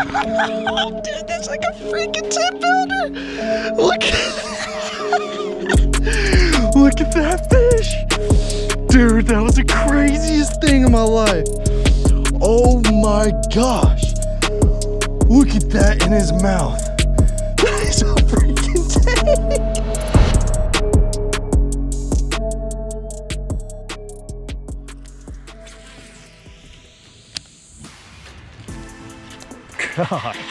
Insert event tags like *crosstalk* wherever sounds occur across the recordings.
*laughs* Dude, that's like a freaking 10 pounder. Look *laughs* Look at that fish. Dude, that was the craziest thing in my life. Oh my gosh. Look at that in his mouth. God. *laughs*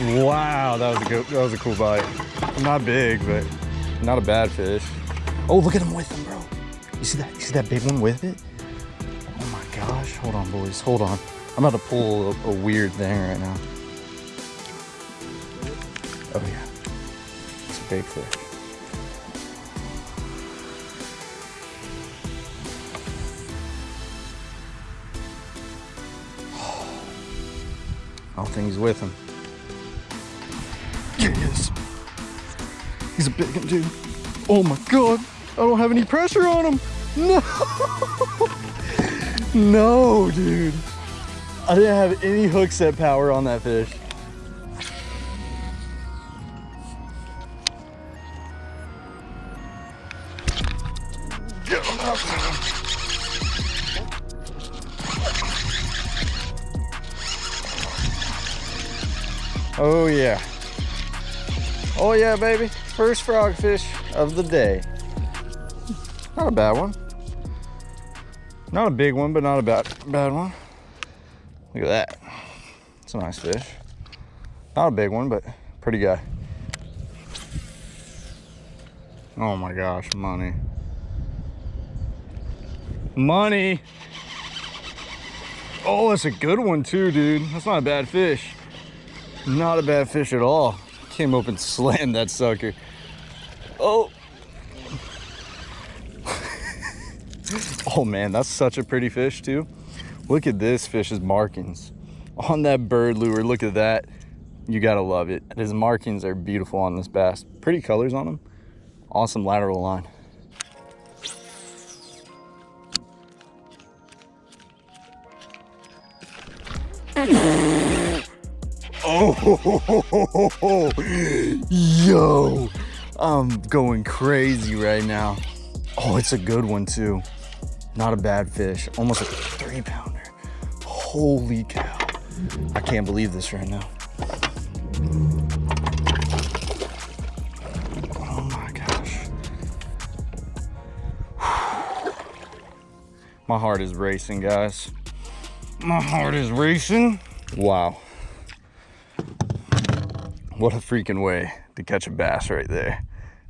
Wow, that was a good, that was a cool bite. Not big, but not a bad fish. Oh, look at him with him, bro. You see that? You see that big one with it? Oh my gosh. Hold on, boys. Hold on. I'm about to pull a, a weird thing right now. Oh yeah. It's a big fish. Think he's with him. Yes. He's a big one, dude. Oh my god. I don't have any pressure on him. No. *laughs* no, dude. I didn't have any hook set power on that fish. Oh yeah. Oh yeah, baby. First frogfish of the day. Not a bad one. Not a big one, but not a bad, bad one. Look at that. It's a nice fish. Not a big one, but pretty guy. Oh my gosh, money. Money. Oh, that's a good one too, dude. That's not a bad fish. Not a bad fish at all. Came up and *laughs* slammed that sucker. Oh. *laughs* oh man, that's such a pretty fish too. Look at this fish's markings. On that bird lure, look at that. You gotta love it. His markings are beautiful on this bass. Pretty colors on him. Awesome lateral line. *laughs* Yo, I'm going crazy right now. Oh, it's a good one too. Not a bad fish, almost a three pounder. Holy cow. I can't believe this right now. Oh my gosh. *sighs* My heart is racing, guys. My heart is racing. Wow. What a freaking way to catch a bass right there.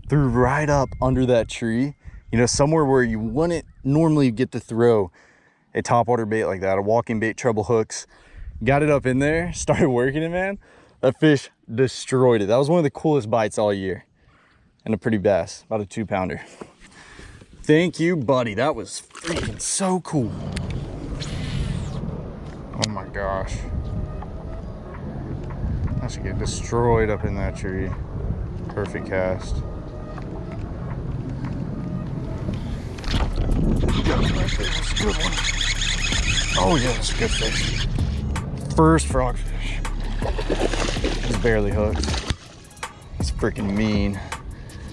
Threw right up under that tree, you know, somewhere where you wouldn't normally get to throw a topwater bait like that, a walking bait, treble hooks. Got it up in there, *laughs* started working it, man. That fish destroyed it. That was one of the coolest bites all year. And a pretty bass, about a two pounder. Thank you, buddy. That was freaking so cool. Oh my gosh. I should get destroyed up in that tree. Perfect cast. Oh yeah, that's a good fish. First frogfish. He's barely hooked. He's freaking mean.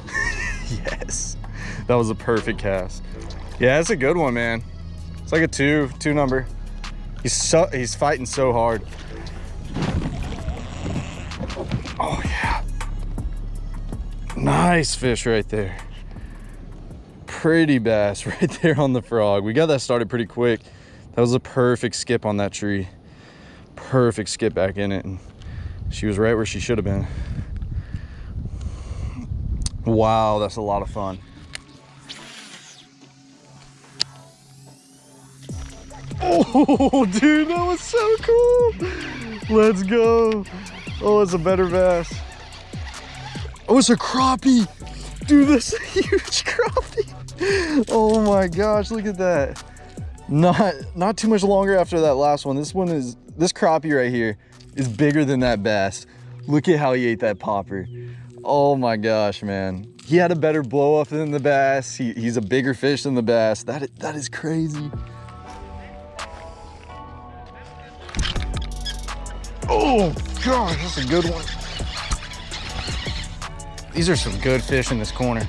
*laughs* yes, that was a perfect cast. Yeah, that's a good one, man. It's like a two, two number. He's so he's fighting so hard. Nice fish right there. Pretty bass *laughs* right there on the frog. We got that started pretty quick. That was a perfect skip on that tree. Perfect skip back in it. And she was right where she should have been. Wow, that's a lot of fun. *laughs* Oh, dude, that was so cool. Let's go. Oh, it's a better bass. Oh, it's a crappie. Dude, that's a *laughs* huge crappie. Oh my gosh, look at that. Not not too much longer after that last one. This one is, this crappie right here is bigger than that bass. Look at how he ate that popper. Oh my gosh, man. He had a better blow up than the bass. He, he's a bigger fish than the bass. That, that is crazy. Oh, gosh, that's a good one. These are some good fish in this corner.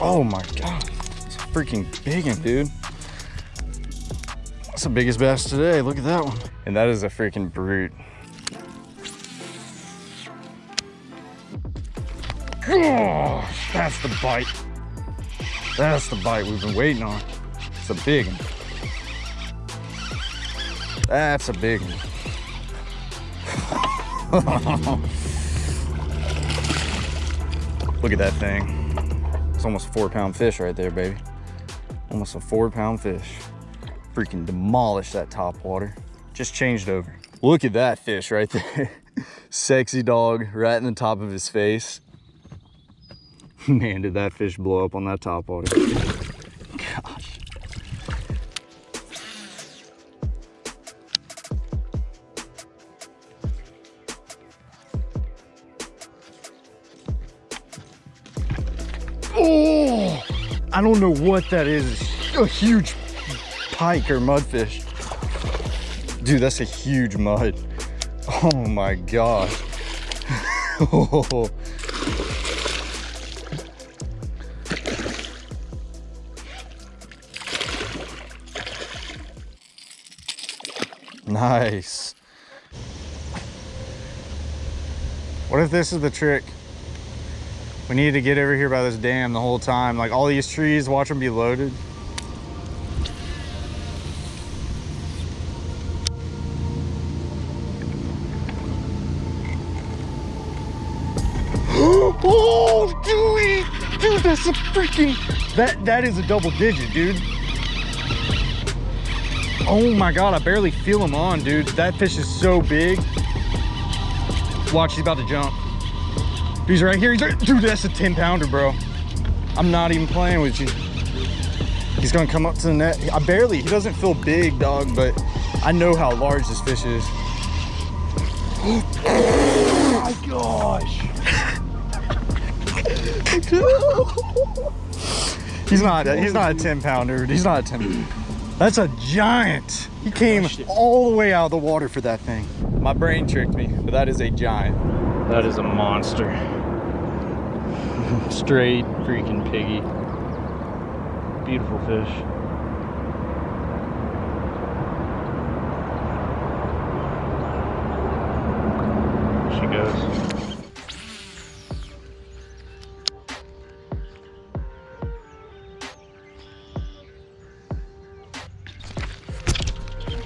Oh my God, it's a freaking big one, dude. That's the biggest bass today. Look at that one. And that is a freaking brute. Oh, that's the bite. That's the bite we've been waiting on. It's a big one. That's a big one. Look at that thing. It's almost a four pound fish right there, baby. Almost a four pound fish. Freaking demolished that top water. Just changed over. Look at that fish right there. *laughs* Sexy dog right in the top of his face. *laughs* Man, did that fish blow up on that top water. I don't know what that is. A huge pike or mudfish. Dude, that's a huge mud. Oh my gosh. oh. *laughs* Nice. What if this is the trick? We needed to get over here by this dam the whole time. Like all these trees, watch them be loaded. *gasps* oh, dude, dude, that's a freaking, that, that is a double digit, dude. Oh my God, I barely feel him on, dude. That fish is so big. Watch, he's about to jump. He's right here, he's right, dude, that's a 10 pounder, bro. I'm not even playing with you. He's gonna come up to the net. I barely, he doesn't feel big, dog, but I know how large this fish is. Oh my gosh. he's not, he's not a 10 pounder. He's not a 10 that's a giant. He came all the way out of the water for that thing. My brain tricked me, but that is a giant. That is a monster. Straight freaking piggy. Beautiful fish. She goes.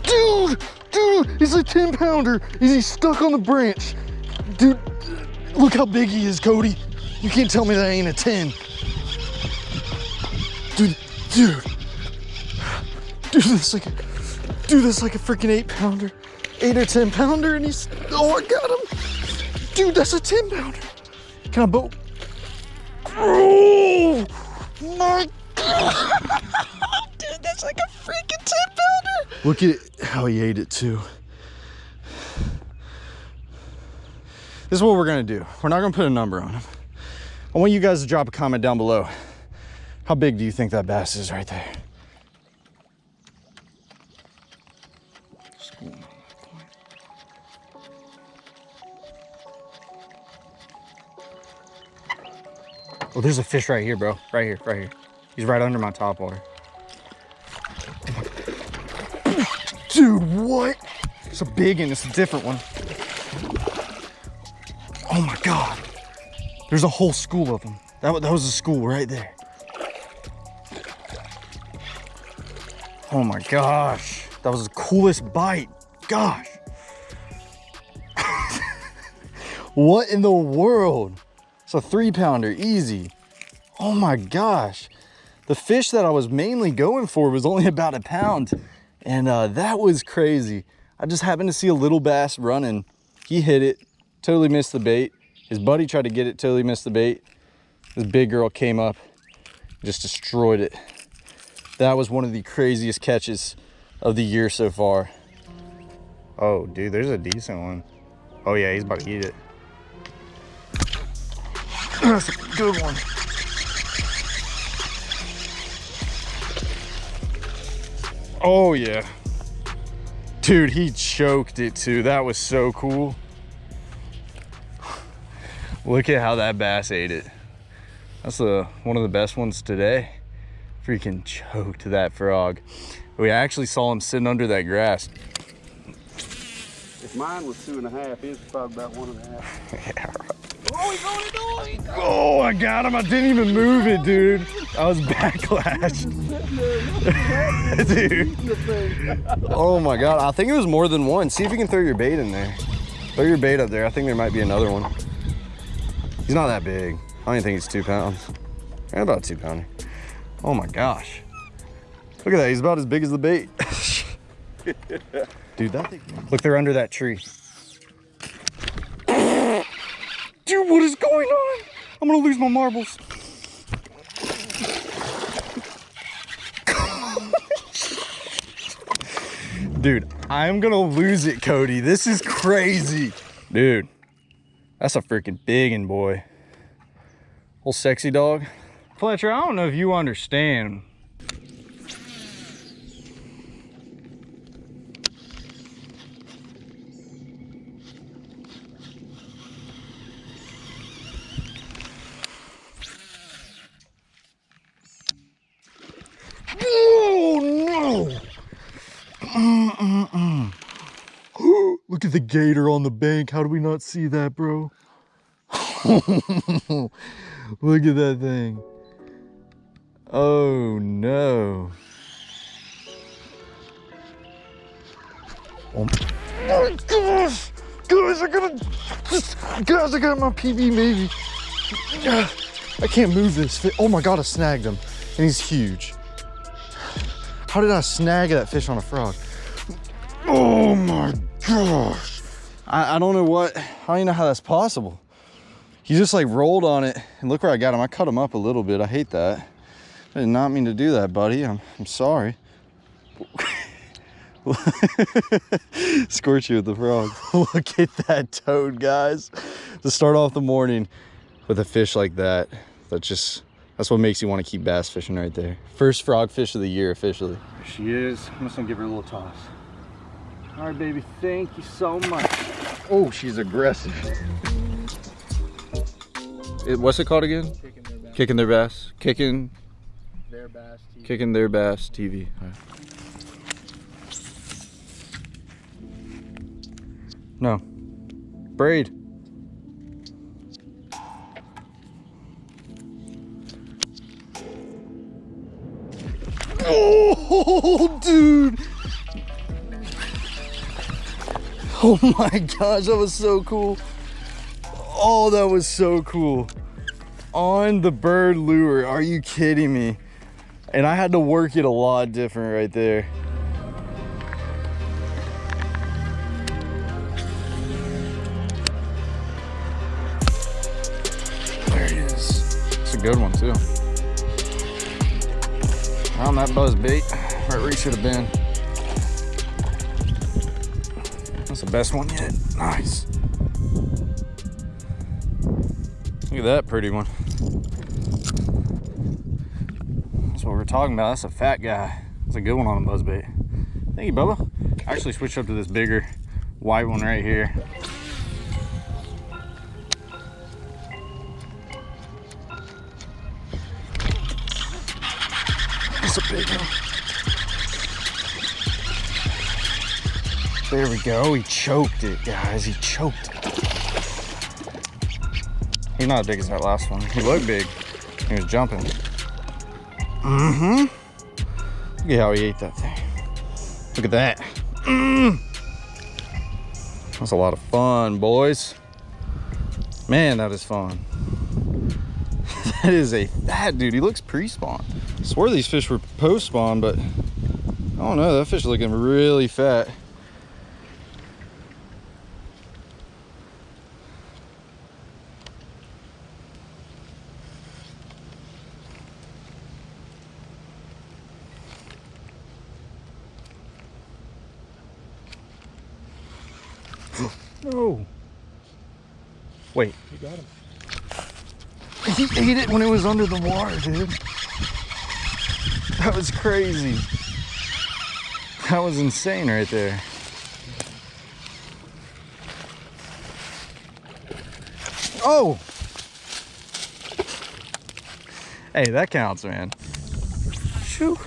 Dude, dude, he's a 10 pounder. Is he stuck on the branch? Dude, look how big he is, Cody. You can't tell me that ain't a 10. Dude, dude. Do this like a, do this like a freaking eight pounder. Eight or 10 pounder and he's, oh, I got him. Dude, that's a 10 pounder. Can I boat? Oh my God. *laughs* Dude, that's like a freaking 10 pounder. Look at how he ate it too. This is what we're gonna do. We're not gonna put a number on him. I want you guys to drop a comment down below. How big do you think that bass is right there? Oh, there's a fish right here, bro. Right here, right here. He's right under my top water. Dude, what? It's a big one, it's a different one. Oh my God. There's a whole school of them. That, that was a school right there. Oh my gosh. That was the coolest bite. Gosh. *laughs* what in the world? It's a three pounder, easy. Oh my gosh. The fish that I was mainly going for was only *laughs* about a pound. And uh, that was crazy. I just happened to see a little bass running. He hit it, totally missed the bait. His buddy tried to get it, till he missed the bait. This big girl came up, just destroyed it. That was one of the craziest catches of the year so far. Oh, dude, there's a decent one. Oh yeah, he's about to eat it. *clears throat* That's a good one. Oh yeah. Dude, he choked it too. That was so cool. Look at how that bass ate it. That's the one of the best ones today. Freaking choked that frog. We actually saw him sitting under that grass. If mine was two and a half, his was probably about one and a half. yeah, *laughs* Oh, he's on it, oh, he's Oh, I got him. I didn't even move it, dude. I was backlash. *laughs* dude. Oh my God. I think it was more than one. See if you can throw your bait in there. Throw your bait up there. I think there might be another one. He's not that big. I don't think he's two pounds. Yeah, about two pounder. Oh my gosh. Look at that. He's about as big as the bait. *laughs* Dude, that thing. Look, they're under that tree. *coughs* Dude, what is going on? I'm gonna lose my marbles. *laughs* Dude, I'm gonna lose it, Cody. This is crazy. Dude, that's a freaking biggin' boy. Old sexy dog. Fletcher, I don't know if you understand. Oh no! Mm-mm-mm. Look at the gator on the bank. How do we not see that, bro? *laughs* Look at that thing. Oh no. Um. Oh my gosh! Guys, I gotta. Guys, I got my PB maybe. I can't move this. Oh my god, I snagged him. And he's huge. How did I snag that fish on a frog? Oh my gosh. *sighs* I, I don't know what, I don't even know how that's possible. He just like rolled on it and look where I got him. I cut him up a little bit. I hate that. I did not mean to do that, buddy. I'm, I'm sorry. *laughs* Scorch you with the frog. *laughs* look at that toad, guys. To start off the morning with a fish like that, that just, that's what makes you want to keep bass fishing right there. First frog fish of the year officially. There she is. I'm just gonna give her a little toss. All right, baby. Thank you so much. Oh, she's aggressive. It, what's it called again? Kicking their bass. Kicking their bass. Kicking, Their bass. TV. kicking their bass TV. Right. No. Braid. Oh, *laughs* dude. *laughs* Oh my gosh, that was so cool. Oh, that was so cool. On the bird lure, are you kidding me? And I had to work it a lot different right there. There he is. It's a good one too. On that buzz bait, right where he should have been. The best one yet. Nice. Look at that pretty one. That's what we're talking about. That's a fat guy. That's a good one on a buzzbait. Thank you, Bubba. I actually switched up to this bigger white one right here. That's a big one. There we go. He choked it, guys. He choked it. He's not as big as that last one. He looked big. He was jumping. Mm-hmm. Look at how he ate that thing. Look at that. Mm. That's a lot of fun, boys. Man, that is fun. *laughs* that is a fat dude. He looks pre-spawn. I swear these fish were post-spawn, but I don't know. That fish is looking really fat. No. Wait. You got him. He ate it when it was under the water, dude. That was crazy. That was insane right there. Oh! Hey, that counts, man. Shoo.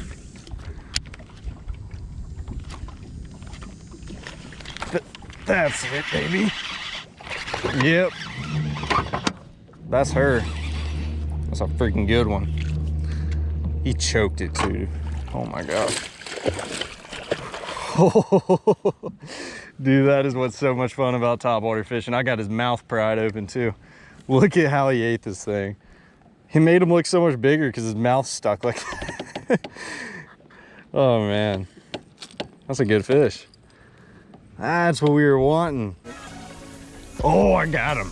That's it, baby. Yep. That's her. That's a freaking good one. He choked it too. Oh my gosh. *laughs* Dude, that is what's so much fun about topwater fishing. I got his mouth pried open too. Look at how he ate this thing. He made him look so much bigger because his mouth stuck like *laughs* Oh man. That's a good fish. That's what we were wanting. Oh, I got him.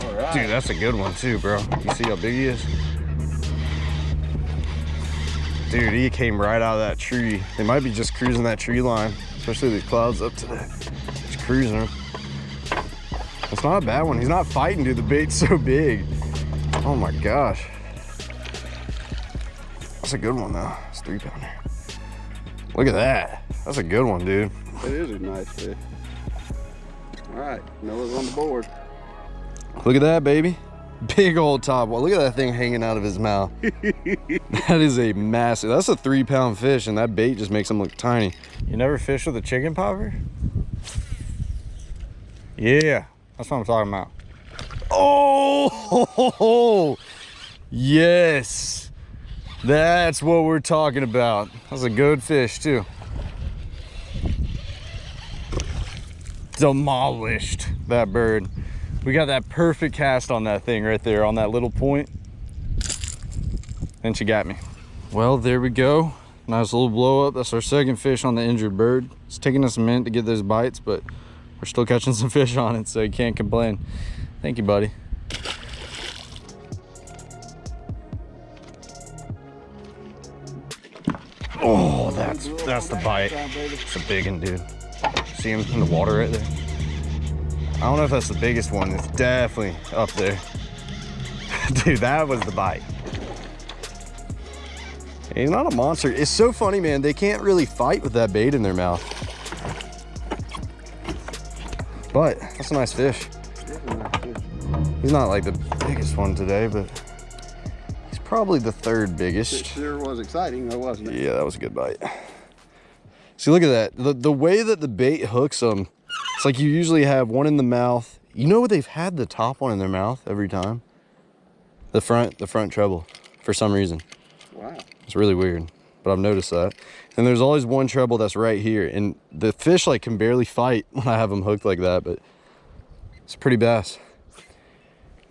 All right. Dude, that's a good one too, bro. You see how big he is? Dude, he came right out of that tree. They might be just cruising that tree line, especially the clouds up today. Just cruising him. It's not a bad one. He's not fighting, dude. The bait's so big. Oh my gosh. That's a good one though. It's three pounder. Look at that. That's a good one, dude. It is a nice fish. All right, Noah's on the board. Look at that, baby. *laughs* Big old top. Well, look at that thing hanging out of his mouth. *laughs* that is a massive, that's a three pound fish and that bait just makes him look tiny. You never fish with a chicken popper? Yeah, that's what I'm talking about. Oh, *laughs* yes. That's what we're talking about. That's a good fish too. Demolished that bird. We got that perfect cast on that thing right there on that little point. And she got me. Well, there we go. Nice little blow up. That's our second fish on the injured bird. It's taking us a minute to get those bites, but we're still catching some *laughs* fish on it, so you can't complain. Thank you, buddy. Oh, that's that's the bite. It's a big one, dude. See him in the water right there? I don't know if that's the biggest one. It's definitely up there. *laughs* Dude, that was the bite. He's not a monster. It's so funny, man. They can't really fight with that bait in their mouth. But that's a nice fish. He's not like the biggest one today, but he's probably the third biggest. It sure was exciting, though, wasn't it? Yeah, that was a good bite. See, look at that. The, the way that the bait hooks them, it's like you usually have one in the mouth. You know what they've had the top one in their mouth every time? The front, the front treble, for some reason. Wow. It's really weird, but I've noticed that. And there's always one treble that's right here. And the fish like can barely fight *laughs* when I have them hooked like that, but it's a pretty bass. You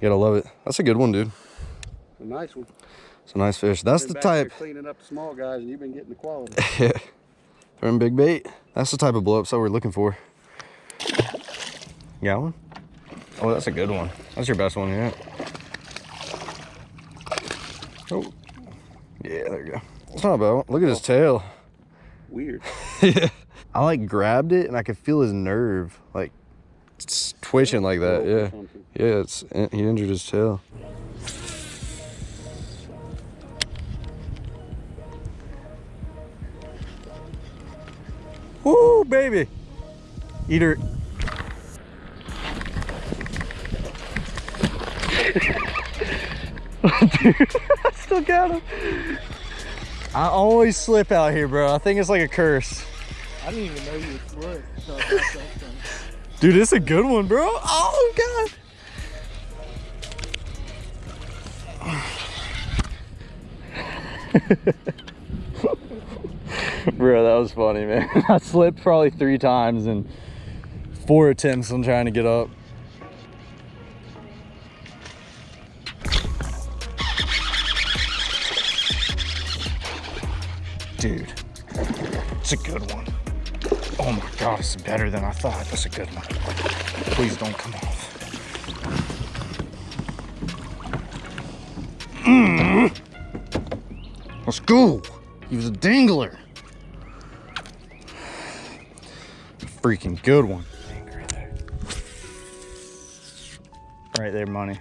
gotta love it. That's a good one, dude. It's A nice one. It's a nice fish. That's the type. Cleaning up the small guys, and you've been getting the quality. Yeah. *laughs* Throwing big bait. That's the type of blow ups that we're looking for. Got one? Oh, that's a good one. That's your best one yet. Oh. Yeah, there you go. It's not a bad one. Look at his tail. Weird. *laughs* yeah. I like grabbed it and I could feel his nerve like twitching like that. Oh, yeah. Yeah, it's he injured his tail. Baby. Eater. Dude, *laughs* I still got him. I always slip out here, bro. I think it's like a curse. I didn't even know you were. So I thought that was- Dude, it's a good one, bro. Oh, God. *laughs* *laughs* bro, that was funny, man. *laughs* I slipped probably three times and four attempts on trying to get up. Dude, it's a good one. Oh my god, it's better than I thought. That's a good one. Please don't come off. Mm. Let's go. He was a dangler. Freaking good one. Right there. Money.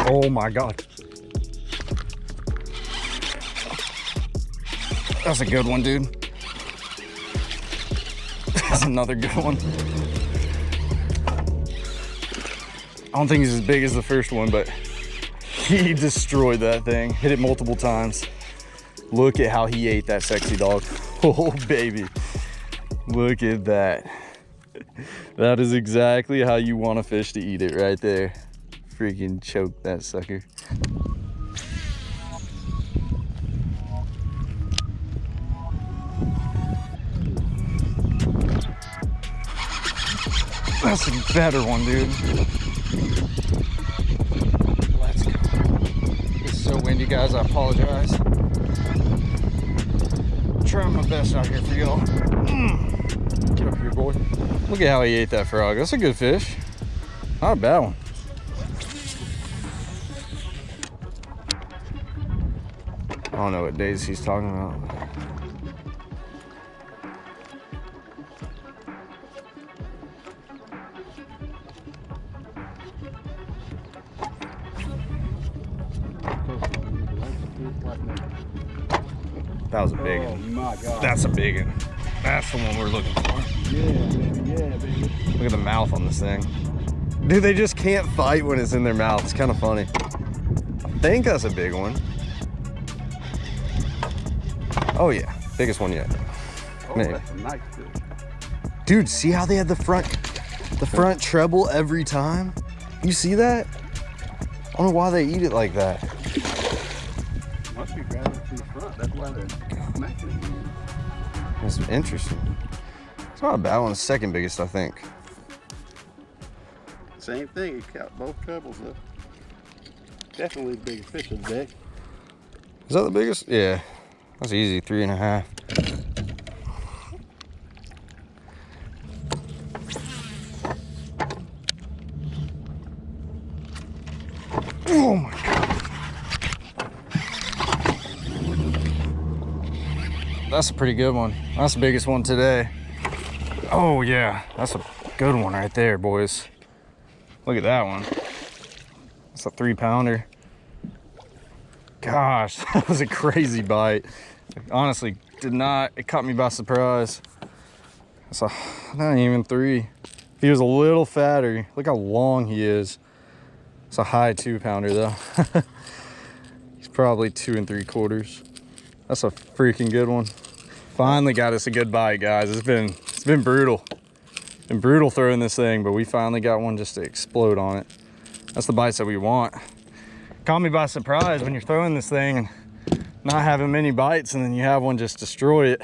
Oh my god. That's a good one, dude. *laughs* That's another good one. I don't think he's as big as the first one, but *laughs* he destroyed that thing. Hit it multiple times. Look at how he ate that sexy dog. *laughs* Oh, baby. Look at that. That is exactly how you want a fish to eat it right there. Freaking choke that sucker. That's a better one, dude. Let's go. It's so windy, guys. I apologize. I'm Trying my best out here for y'all. Mm. Get up here, boy. Look at how he ate that frog. That's a good fish. Not a bad one. I don't know what days he's talking about. That was a big Oh one. my god. That's a big one. That's the one we're looking for. yeah, baby. Yeah, baby. Look at the mouth on this thing. Dude, they just can't fight when it's in their mouth. It's kind of funny. I think that's a big one. Oh yeah, biggest one yet. Oh, Maybe. that's a nice fish. Dude, see how they had the front, the front treble every time? You see that? I don't know why they eat it like that. It's interesting. It's not a bad one. It's second biggest, I think. Same thing. It caught both trebles up. Definitely the biggest fish of the day. Is that the biggest? Yeah, that's easy. Three and a half. That's a pretty good one. That's the biggest one today. Oh yeah, that's a good one right there, boys. Look at that one. That's a three pounder. Gosh, *laughs* that was a crazy bite. Honestly, did not, it caught me by surprise. That's a, not even three. He was a little fatter, look how long he is. It's a high two pounder though. *laughs* He's probably two and three quarters. That's a freaking good one. Finally got us a good bite, guys. It's been, it's been brutal. Been brutal throwing this thing, but we finally got one just to explode on it. That's the bites that we want caught me by surprise when you're throwing this thing and not having many bites and then you have one just destroy it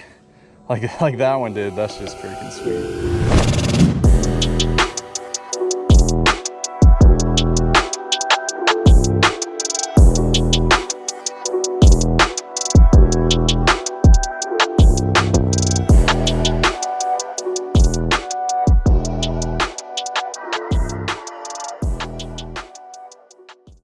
like *laughs* like that one did that's just freaking sweet